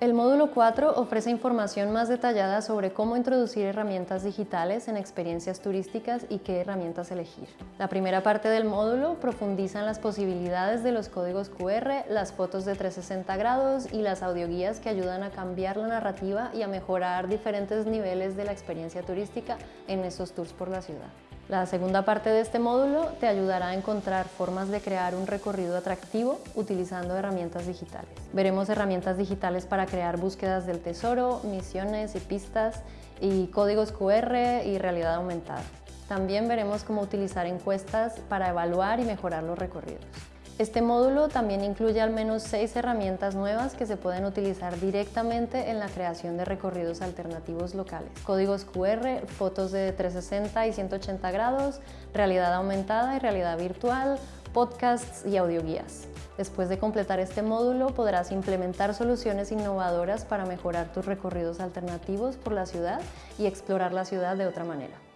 El módulo 4 ofrece información más detallada sobre cómo introducir herramientas digitales en experiencias turísticas y qué herramientas elegir. La primera parte del módulo profundiza en las posibilidades de los códigos QR, las fotos de 360 grados y las audioguías que ayudan a cambiar la narrativa y a mejorar diferentes niveles de la experiencia turística en esos tours por la ciudad. La segunda parte de este módulo te ayudará a encontrar formas de crear un recorrido atractivo utilizando herramientas digitales. Veremos herramientas digitales para crear búsquedas del tesoro, misiones y pistas, y códigos QR y realidad aumentada. También veremos cómo utilizar encuestas para evaluar y mejorar los recorridos. Este módulo también incluye al menos seis herramientas nuevas que se pueden utilizar directamente en la creación de recorridos alternativos locales. Códigos QR, fotos de 360 y 180 grados, realidad aumentada y realidad virtual, podcasts y audioguías. Después de completar este módulo podrás implementar soluciones innovadoras para mejorar tus recorridos alternativos por la ciudad y explorar la ciudad de otra manera.